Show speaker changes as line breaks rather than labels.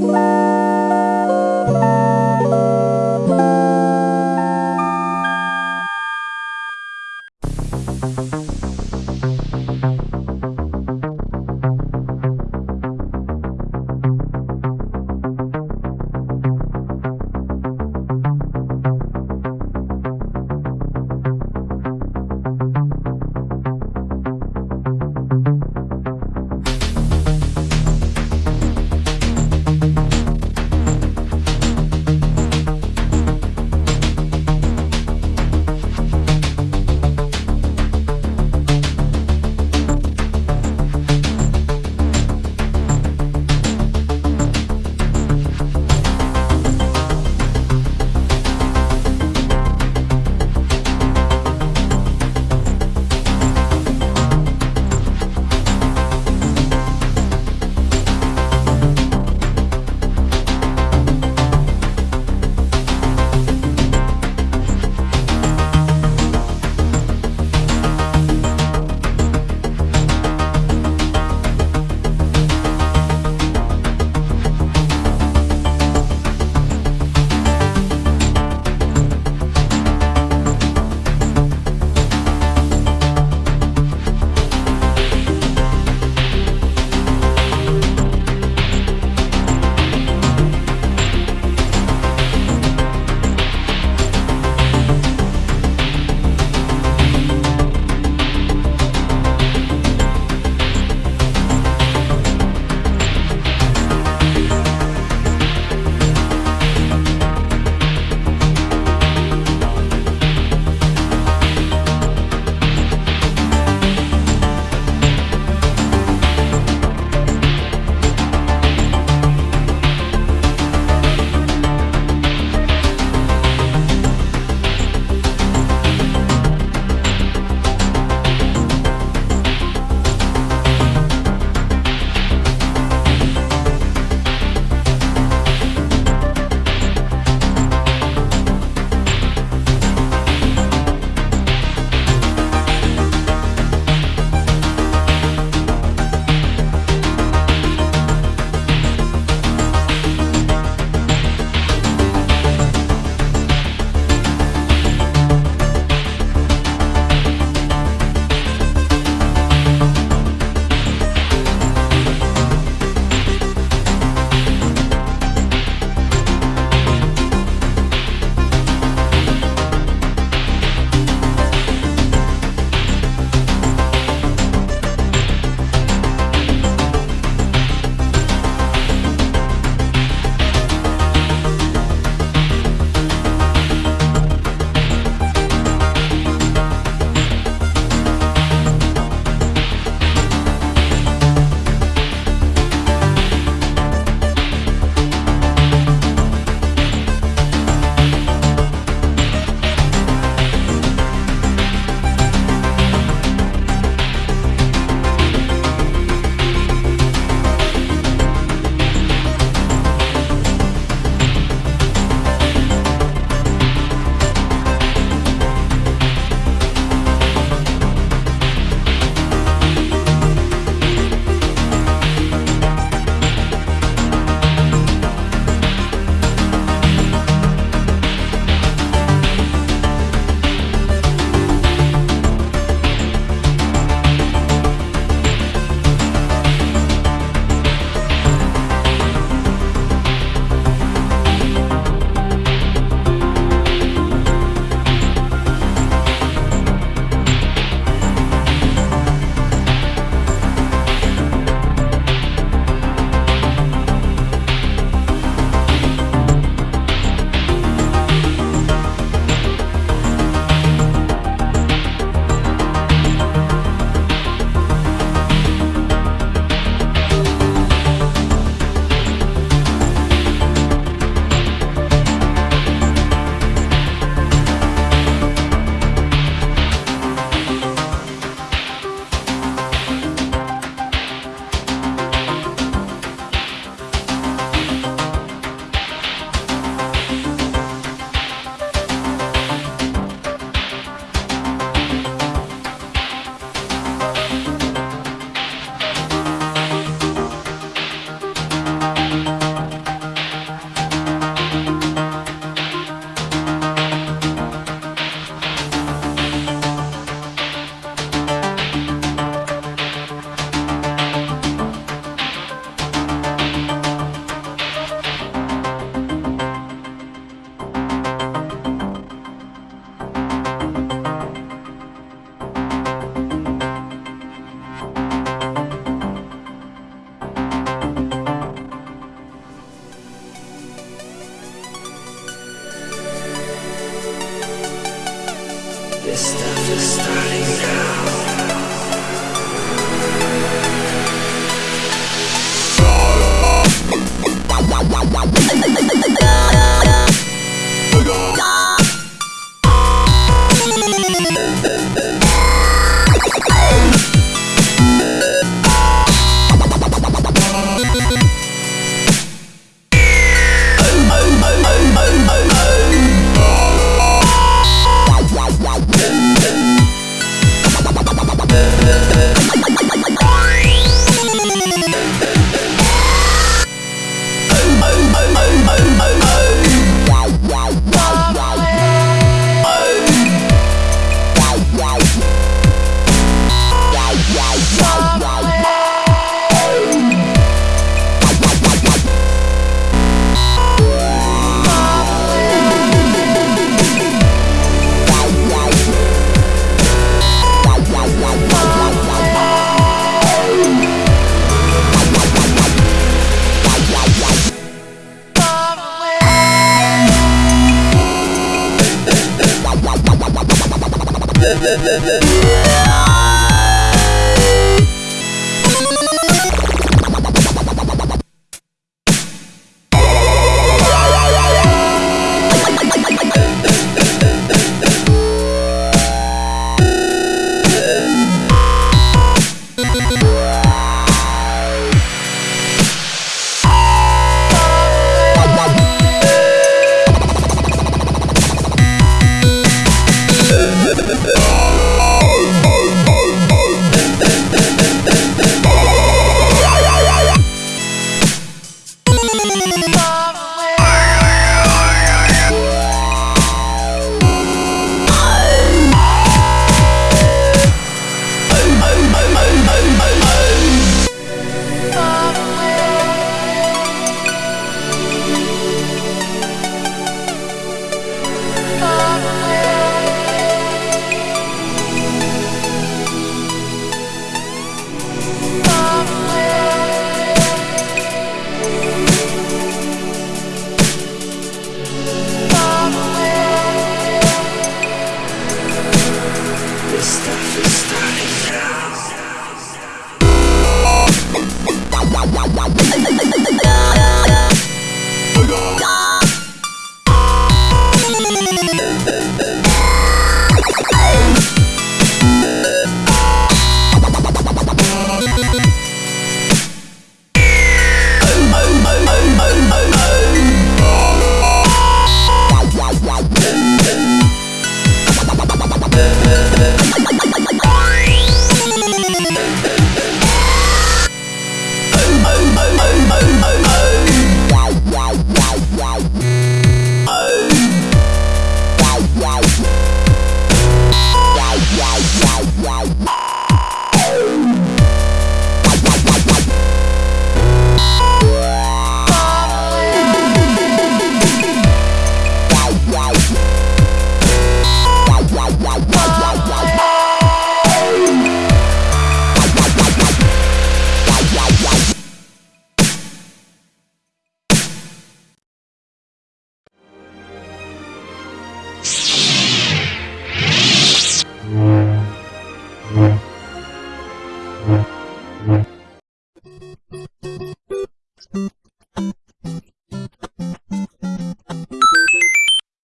Bye. Stuff is starting now. This stuff is starting now.